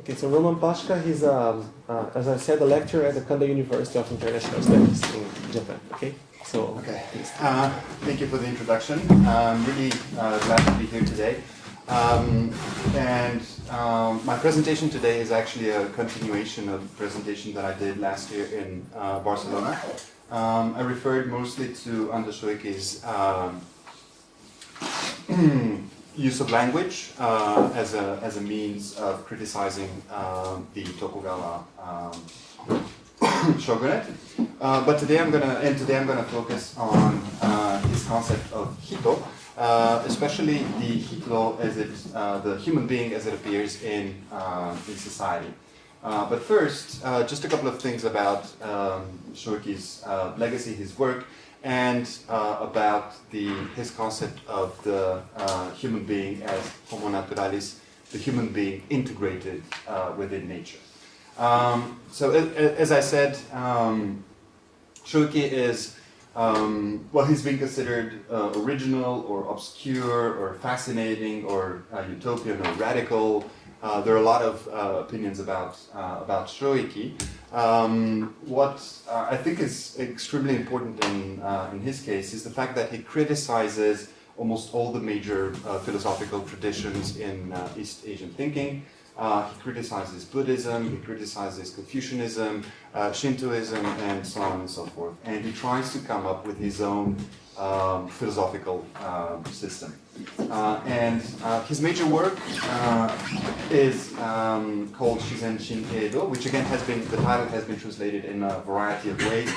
Okay, so Roman Pașca, he's, um, uh, as I said, a lecturer at the Kanda University of International Studies in Japan. Okay, so Okay. Uh, thank you for the introduction. I'm really uh, glad to be here today. Um, and um, my presentation today is actually a continuation of the presentation that I did last year in uh, Barcelona. Um, I referred mostly to Ando Shoeki's um, use of language uh, as, a, as a means of criticizing um, the Tokugawa um, shogunate. Uh, but today I'm gonna, and today I'm gonna focus on uh, his concept of hito, uh, especially the hito as it, uh, the human being as it appears in, uh, in society. Uh, but first, just a couple of things about um, legacy, his work, and uh, about the, his concept of the uh, human being as homo naturalis, the human being integrated uh, within nature. Um, so a- a- as I said, um, is, um, well, he's been considered uh, original or obscure or fascinating or uh, utopian or radical. Uh, there are a lot of uh, opinions about, uh, about Shoeki. Um, what uh, I think is extremely important in, uh, in his case is the fact that he criticizes almost all the major philosophical traditions in East Asian thinking. He criticizes Buddhism, he criticizes Confucianism, Shintoism, and so on and so forth. And he tries to come up with his own um, philosophical um, system. Uh, and uh, his major work uh, is um, called Shizen Shin Eido, which again has been, the title has been translated in a variety of ways.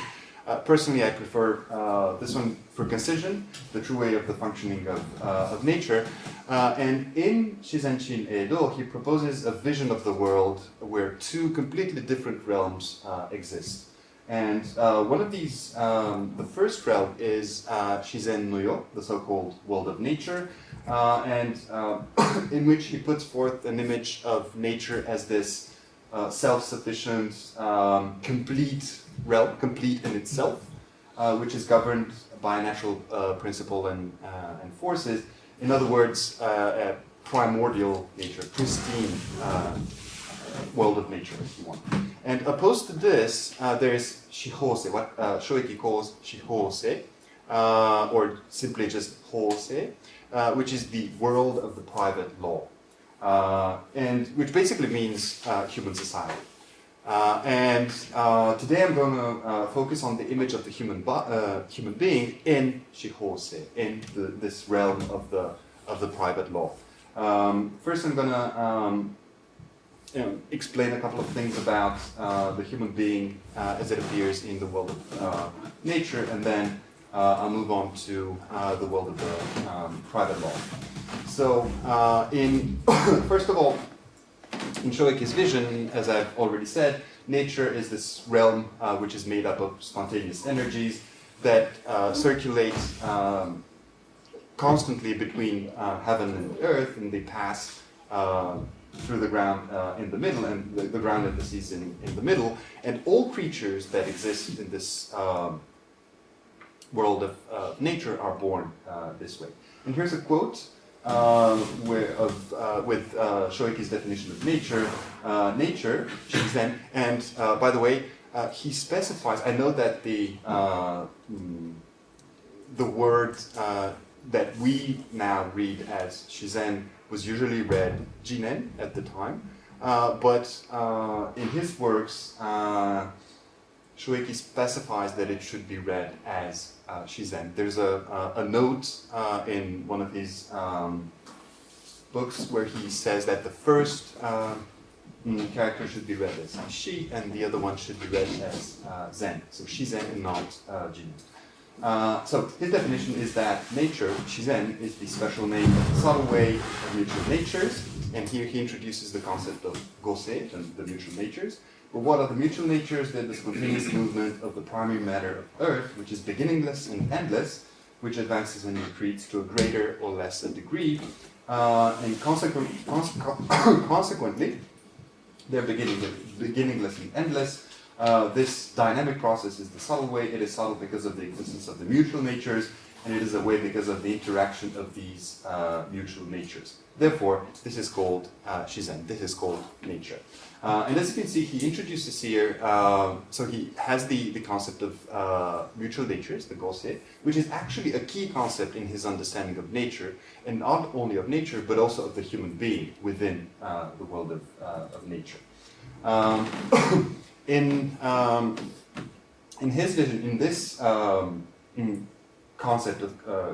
Uh, personally, I prefer uh, this one for concision, the true way of the functioning of, uh, of nature. And in Shizen Shin Eido, he proposes a vision of the world where two completely different realms exist. And uh, one of these, um, the first realm is uh, Shizen no Yo, the so-called world of nature, uh, and uh, in which he puts forth an image of nature as this uh, self-sufficient, um, complete realm, complete in itself, uh, which is governed by a natural principle and, and forces. In other words, a primordial nature, pristine world of nature, if you want. And opposed to this, uh, there is Shihose, what uh, Shoeki calls Shihose, uh, or simply just Hose, uh, which is the world of the private law, uh, and which basically means uh, human society. Uh, and today I'm going to focus on the image of the human, human being in Shihose, in the, this realm of the, of the private law. Um, first I'm going to um, you know, explain a couple of things about uh, the human being uh, as it appears in the world of uh, nature, and then uh, I'll move on to uh, the world of the um, private law. So, uh, in first of all, in Shoeki's vision, as I've already said, nature is this realm which is made up of spontaneous energies that circulate um, constantly between heaven and earth, and they pass uh, through the ground uh, in the middle, and the, the ground seas in, in the middle. And all creatures that exist in this um, world of uh, nature are born uh, this way. And here's a quote uh, where, of, uh, with uh, Shoeki's definition of nature. Uh, nature, Shizen, and uh, by the way, uh, he specifies, I know that the, mm, the word that we now read as Shizen was usually read Jinen at the time, uh, but uh, in his works, uh, Shoeki specifies that it should be read as uh, Shizen. There's a, a, a note uh, in one of his um, books where he says that the first uh, mm, character should be read as Shi, and the other one should be read as uh, Zen. So Shizen and not Jinen. Uh, so his definition is that nature, Shizen, is the special name of the subtle way of mutual natures, and here he introduces the concept of Gosei, and the mutual natures. But what are the mutual natures? They're the spontaneous movement of the primary matter of Earth, which is beginningless and endless, which advances and retreats to a greater or lesser degree, uh, and consequent, conse- consequently, they're beginning, beginningless and endless. Uh, this dynamic process is the subtle way. It is subtle because of the existence of the mutual natures, and it is a way because of the interaction of these uh, mutual natures. Therefore, this is called uh, shizen, this is called nature. Uh, and as you can see, he introduces here, uh, so he has the, the concept of uh, mutual natures, the gosei, which is actually a key concept in his understanding of nature, and not only of nature, but also of the human being within the world of, of nature. Um, in, um, in his vision, in this um, in concept of uh,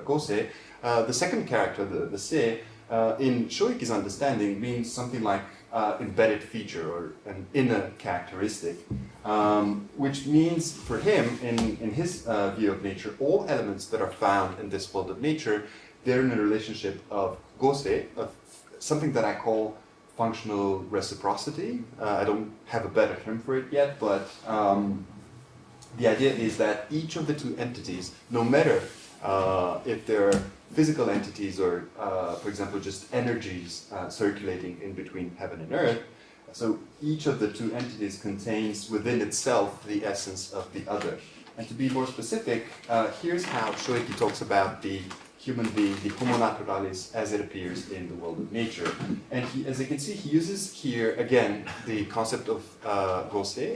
uh, the second character, the, the se, uh, in Shoeki's understanding means something like uh, embedded feature or an inner characteristic, um, which means for him, in, in his uh, view of nature, all elements that are found in this world of nature, they're in a relationship of gosei, of something that I call functional reciprocity. Uh, I don't have a better term for it yet, but um, the idea is that each of the two entities, no matter uh, if they're physical entities or, uh, for example, just energies uh, circulating in between heaven and earth, so each of the two entities contains within itself the essence of the other. And to be more specific, uh, here's how Shoeki talks about the human being, the homo naturalis, as it appears in the world of nature. And he, as you can see, he uses here, again, the concept of uh,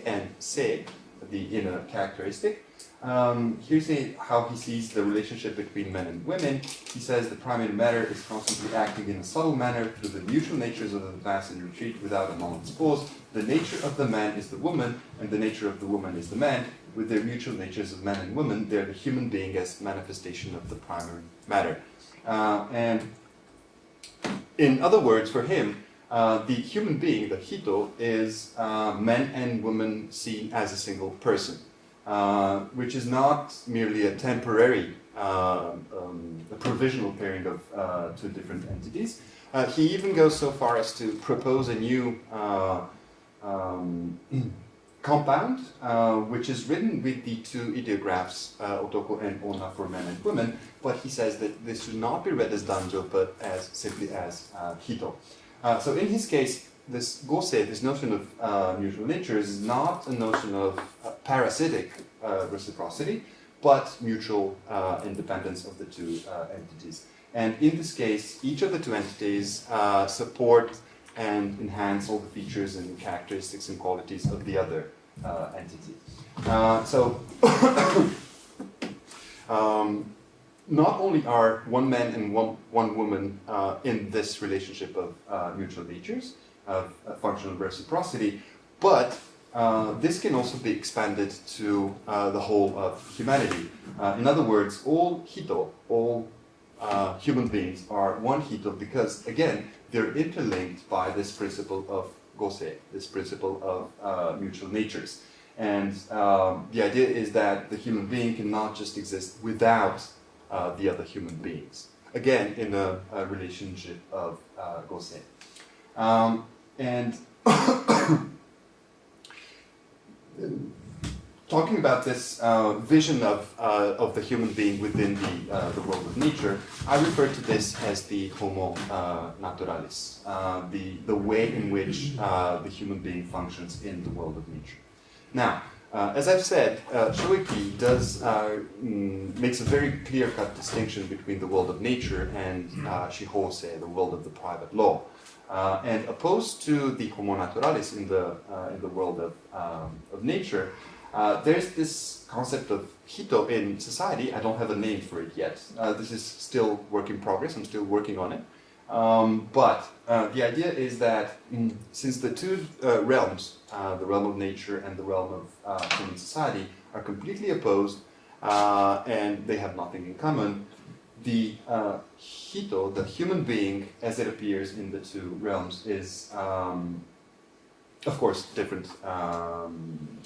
and se, the inner characteristic. Um, here's a, how he sees the relationship between men and women. He says the primary matter is constantly acting in a subtle manner through the mutual natures of the advance and retreat without a moment's pause. The nature of the man is the woman, and the nature of the woman is the man. With their mutual natures of man and woman, they're the human being as manifestation of the primary matter. Uh, and in other words, for him, uh, the human being, the hito, is uh, men and women seen as a single person, uh, which is not merely a temporary, uh, um, a provisional pairing of uh, two different entities. he even goes so far as to propose a new um, compound, which is written with the two ideographs, otoko and ona for men and women, but he says that this should not be read as danjo, but as simply as hito. Uh, so in his case, this gosei, this notion of uh, mutual nature, is not a notion of uh, parasitic uh, reciprocity, but mutual uh, independence of the two uh, entities. And in this case, each of the two entities support and enhance all the features and characteristics and qualities of the other entity. so, um, not only are one man and one, one woman uh, in this relationship of uh, mutual natures, of functional reciprocity, but uh, this can also be expanded to uh, the whole of humanity. Uh, in other words, all hito, all uh, human beings are one hito because, again, they're interlinked by this principle of gosei, this principle of mutual natures. And um, the idea is that the human being cannot just exist without uh, the other human beings. Again, in a, a relationship of uh, Gosei. Um, and talking about this uh, vision of, uh, of the human being within the, uh, the world of nature, I refer to this as the homo uh, naturalis, uh, the, the way in which uh, the human being functions in the world of nature. Now, as I've said, uh, Shoeki does mm, makes a very clear-cut distinction between the world of nature and Shihose, the world of the private law. Uh, and opposed to the homo naturalis in the uh, in the world of um, of nature, uh, there's this concept of hito in society. I don't have a name for it yet. this is still work in progress. I'm still working on it. Um, but uh, the idea is that since the two uh, realms, uh, the realm of nature and the realm of uh, human society, are completely opposed uh, and they have nothing in common, the uh, hito, the human being as it appears in the two realms, is um, of course different. Um,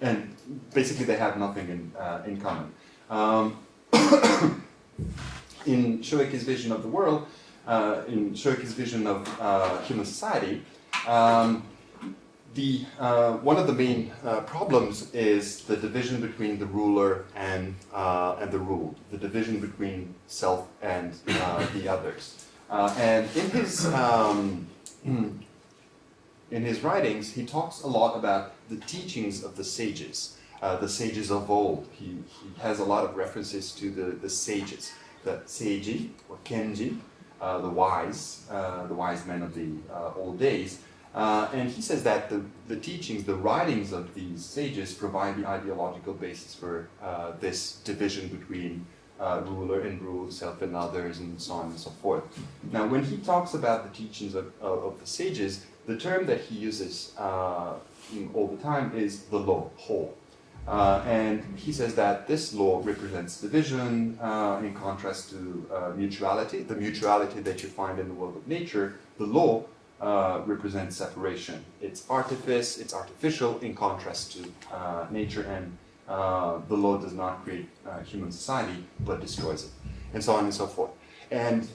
and basically they have nothing in, in common. Um, in Shoeki's vision of the world, uh, in Shoeki's vision of uh, human society, um, the, uh, one of the main uh, problems is the division between the ruler and, uh, and the ruled, the division between self and uh, the others. and in his, um, in his writings, he talks a lot about the teachings of the sages. uh, the sages of old. He, he has a lot of references to the, the sages, the seiji or kenji, uh, the wise, uh, the wise men of the uh, old days. Uh, and he says that the, the teachings, the writings of these sages provide the ideological basis for uh, this division between uh, ruler and ruled, self and others, and so on and so forth. Now, when he talks about the teachings of, of, of the sages, the term that he uses uh, all the time is the law, whole. Uh, and he says that this law represents division uh, in contrast to uh, mutuality, the mutuality that you find in the world of nature. The law uh, represents separation. It's artifice, it's artificial in contrast to uh, nature, and uh, the law does not create human society but destroys it, and so on and so forth. And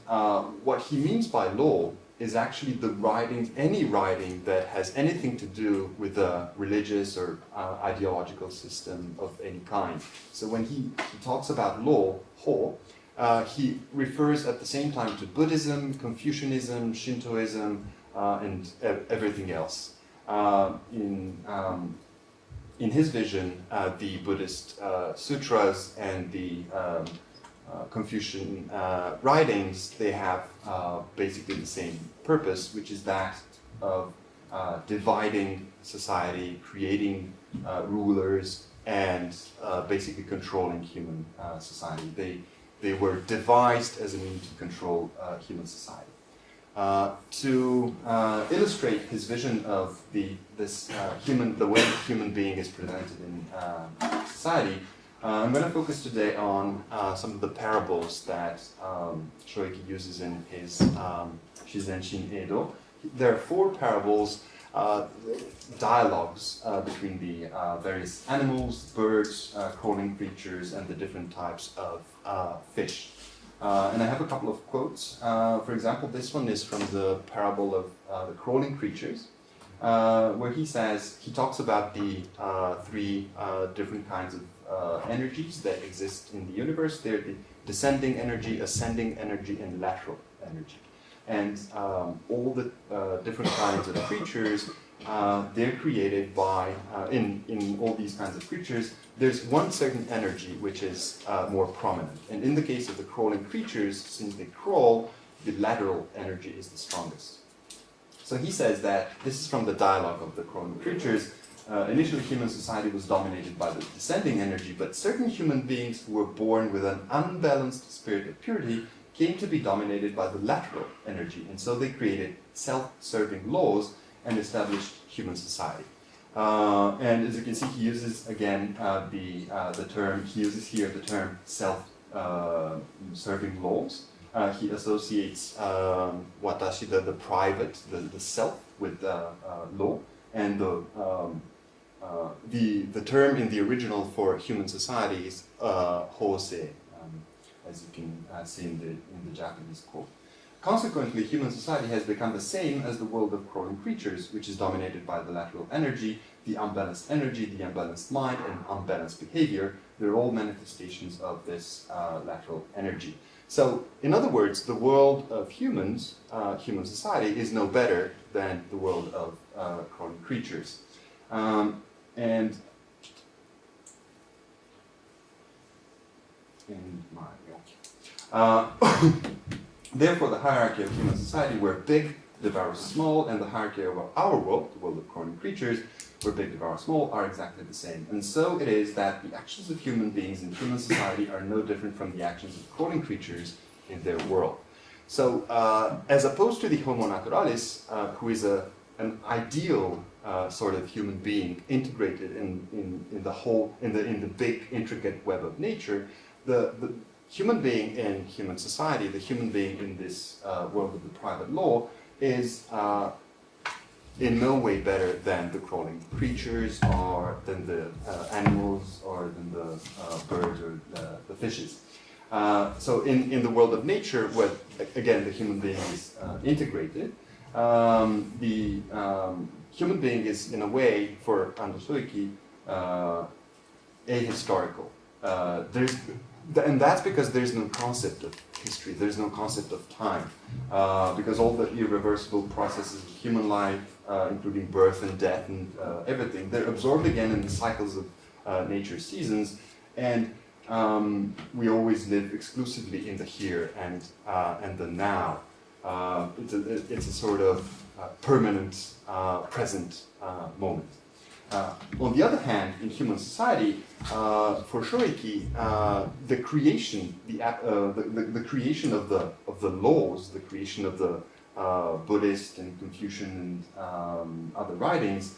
what he means by law is actually the writing, any writing that has anything to do with a religious or uh, ideological system of any kind. So when he, he talks about law, ho, uh, he refers at the same time to Buddhism, Confucianism, Shintoism, uh, and everything else. Uh, in, um, in his vision, uh, the Buddhist uh, sutras and the um, uh, Confucian uh, writings, they have uh, basically the same purpose, which is that of dividing society, creating rulers, and basically controlling human society. They, they were devised as a means to control human society. Uh, to uh, illustrate his vision of the this uh, human the way human being is presented in society, uh, I'm going to focus today on uh, some of the parables that um, Shoeki uses in his um, Shizen Shin Eido. There are four parables, uh, dialogues uh, between the uh, various animals, birds, uh, crawling creatures, and the different types of fish. and I have a couple of quotes. for example, this one is from the parable of the crawling creatures. where he says, he talks about the three different kinds of uh, energies that exist in the universe. They're the descending energy, ascending energy, and lateral energy. And um, all the uh, different kinds of creatures, uh, they're created by, uh, in, in all these kinds of creatures, there's one certain energy which is uh, more prominent. And in the case of the crawling creatures, since they crawl, the lateral energy is the strongest. So he says that, this is from the dialogue of the crawling creatures, uh, initially, human society was dominated by the descending energy, but certain human beings who were born with an unbalanced spirit of purity came to be dominated by the lateral energy, and so they created self-serving laws and established human society. Uh, and as you can see, he uses again uh, the uh, the term. He uses here the term self-serving uh, laws. Uh, he associates um, watashi, the, the private, the, the self, with law, and the um, uh, the, the term in the original for human society is uh, hosei, um, as you can uh, see in the, in the Japanese quote. Consequently, human society has become the same as the world of crawling creatures, which is dominated by the lateral energy, the unbalanced energy, the unbalanced mind, and unbalanced behavior. They're all manifestations of this uh, lateral energy. So, in other words, the world of humans, uh, human society, is no better than the world of uh, crawling creatures. Um, and in uh, therefore the hierarchy of human society where big devours small and the hierarchy of our world, the world of crawling creatures, where big devours small are exactly the same. And so it is that the actions of human beings in human society are no different from the actions of crawling creatures in their world. So uh, as opposed to the Homo naturalis, uh, who is a, an ideal uh, sort of human being integrated in, in, in the whole, in the, in the big intricate web of nature, the, the human being in human society, the human being in this uh, world of the private law is uh, in no way better than the crawling creatures or than the uh, animals or than the uh, birds or the, the fishes. Uh, so in, in the world of nature, where again the human being is integrated, um, the um, human being is, in a way, for Ando Shoeki, uh, ahistorical. Uh, there's, and that's because there's no concept of history, there's no concept of time, uh, because all the irreversible processes of human life, uh, including birth and death and uh, everything, they're absorbed again in the cycles of, uh, nature's seasons, and um, we always live exclusively in the here and and the now. Uh, it's, a, it's a sort of uh, permanent uh, present uh, moment. On the other hand, in human society, for Shoeki, the creation, the, the, the, the, creation of the of the laws, the creation of the Buddhist and Confucian and um, other writings,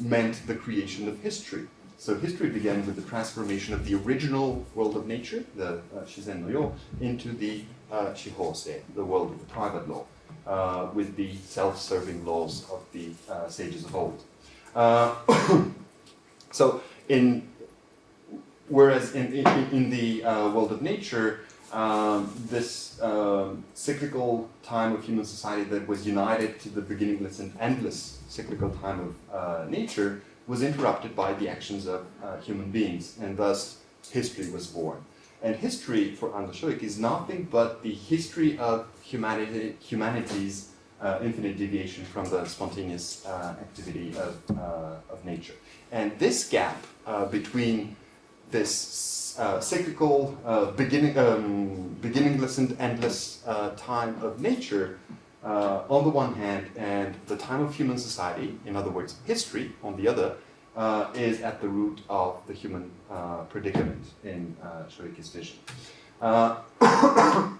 meant the creation of history. So history began with the transformation of the original world of nature, the uh, Shizen no Yo, into the uh, Shihose, the world of the private law, uh, with the self-serving laws of the uh, sages of old. Uh, so in whereas in, in, in the uh, world of nature, um, this um, cyclical time of human society that was united to the beginningless and endless cyclical time of uh, nature was interrupted by the actions of uh, human beings, and thus history was born. And history for Ando Shoeki is nothing but the history of humanity, humanity's uh, infinite deviation from the spontaneous uh, activity of, uh, of nature. And this gap uh, between this uh, cyclical, beginning, um, beginningless and endless time of nature uh, on the one hand, and the time of human society, in other words, history, on the other, uh, is at the root of the human uh, predicament in uh, vision. Uh,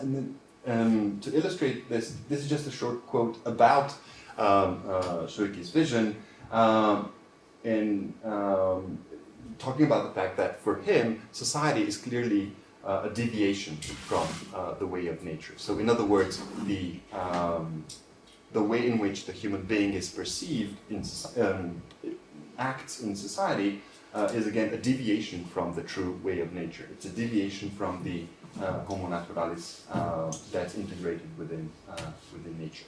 and then, um, to illustrate this, this is just a short quote about um, uh, vision, um, in um, talking about the fact that for him, society is clearly uh, a deviation from uh, the way of nature. So in other words, the, um, the way in which the human being is perceived in um, acts in society uh, is again a deviation from the true way of nature. It's a deviation from the uh, homo naturalis uh, that's integrated within, uh, within nature.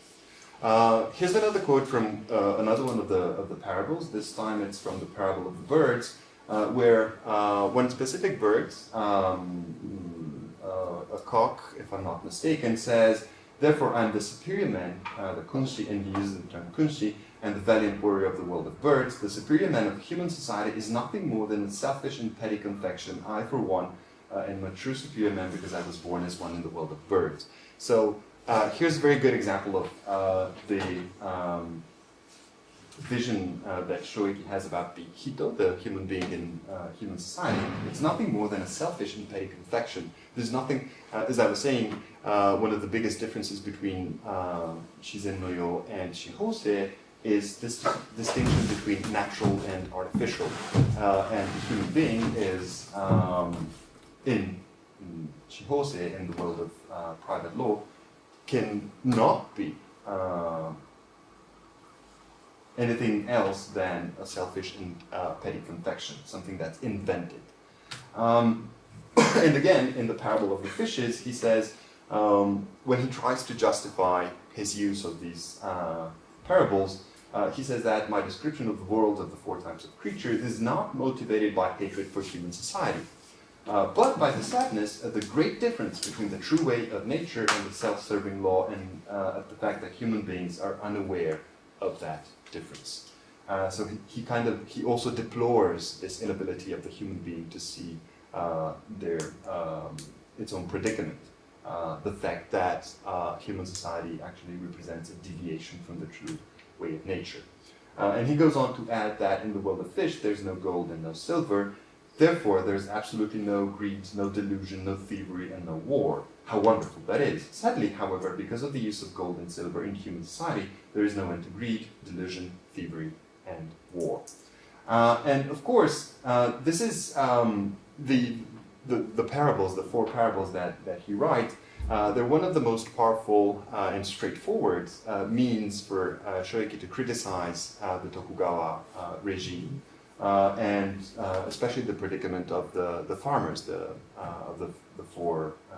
here's another quote from another one of the, of the parables. This time it's from the parable of the birds, uh, where uh, one specific bird, um, uh, a cock, if I'm not mistaken, says, Therefore I am the superior man, the kunshi, and he uses the term kunshi, and the valiant warrior of the world of birds. The superior man of human society is nothing more than a selfish and petty confection. I, for one, uh, am a true superior man because I was born as one in the world of birds. So uh, here's a very good example of uh, the um, vision uh, that Shoeki has about the Hito, the human being in uh, human society, it's nothing more than a selfish and petty confection. There's nothing, uh, as I was saying, uh, one of the biggest differences between uh, Shizen no Yo and Shihose is this distinction between natural and artificial. Uh, and the human being is um, in, in Shihose, in the world of private law, can not be anything else than a selfish and uh, petty confection, something that's invented. Um, and again, in the parable of the fishes, he says, um, when he tries to justify his use of these uh, parables, uh, he says that my description of the world of the four types of creatures is not motivated by hatred for human society, uh, but by the sadness of the great difference between the true way of nature and the self-serving law and uh, the fact that human beings are unaware of that difference. Uh, so he, he, kind of, he also deplores this inability of the human being to see uh, their, um, its own predicament. Uh, the fact that uh, human society actually represents a deviation from the true way of nature. Uh, and he goes on to add that in the world of fish, there's no gold and no silver, Therefore, there's absolutely no greed, no delusion, no thievery, and no war. How wonderful that is. Sadly, however, because of the use of gold and silver in human society, there is no end to greed, delusion, thievery, and war. Uh, and of course, uh, this is um, the, the, the, parables, the four parables that, that he writes, uh, they're one of the most powerful uh, and straightforward uh, means for uh, to criticize the Tokugawa regime uh, and uh, especially the predicament of the, the farmers, the, uh, of the, the four uh,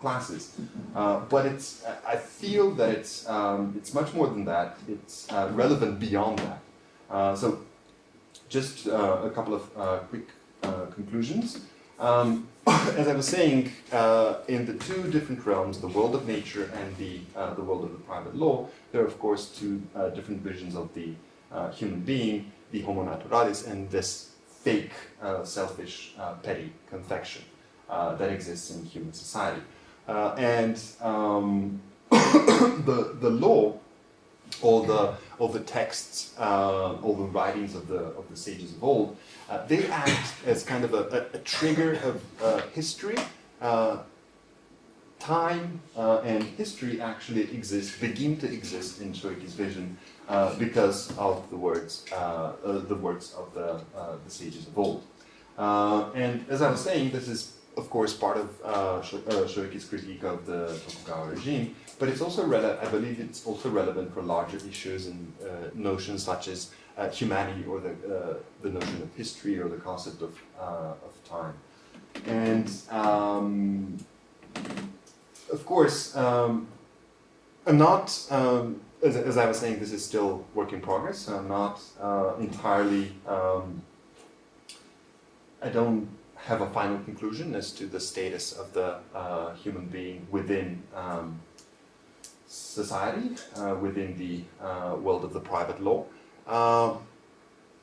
classes. Uh, but it's, I feel that it's, um, it's much more than that. It's uh, relevant beyond that. so just a couple of quick conclusions. Um, as I was saying, in the two different realms, the world of nature and the, the world of the private law, there are of course two different visions of the human being the Homo naturalis and this fake, uh, selfish, uh, petty confection uh, that exists in human society. Uh, and um, the, the law, or the, all the texts, uh, all the writings of the, of the sages of old, uh, they act as kind of a, a, a trigger of uh, history. Uh, time and history actually exist, begin to exist in Shoeki's vision uh, because of the words, uh, uh, the words of the, the sages of old. And as I was saying, this is of course part of uh, uh, Shoeki's critique of the Tokugawa regime, but it's also I believe it's also relevant for larger issues and uh, notions such as uh, humanity or the, uh, the notion of history or the concept of, uh, of time. And um, of course, um, I'm not, um, as, as I was saying, this is still work in progress. I'm not entirely, um, I don't have a final conclusion as to the status of the uh, human being within um, society, uh, within the uh, world of the private law. Uh,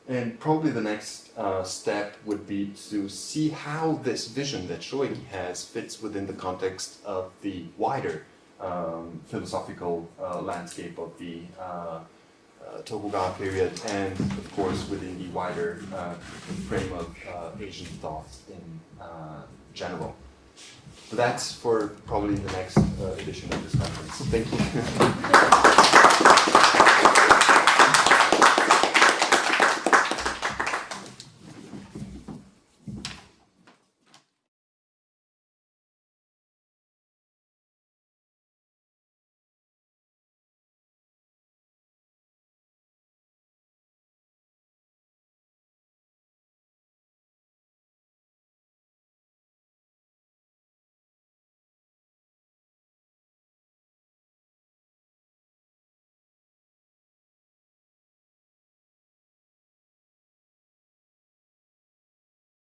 and probably the next uh, step would be to see how this vision that Shoeki has fits within the context of the wider um, philosophical uh, landscape of the Tokugawa period, and of course within the wider uh, frame of uh, Asian thought in uh, general. That's for probably the next uh, edition of this conference. Thank you.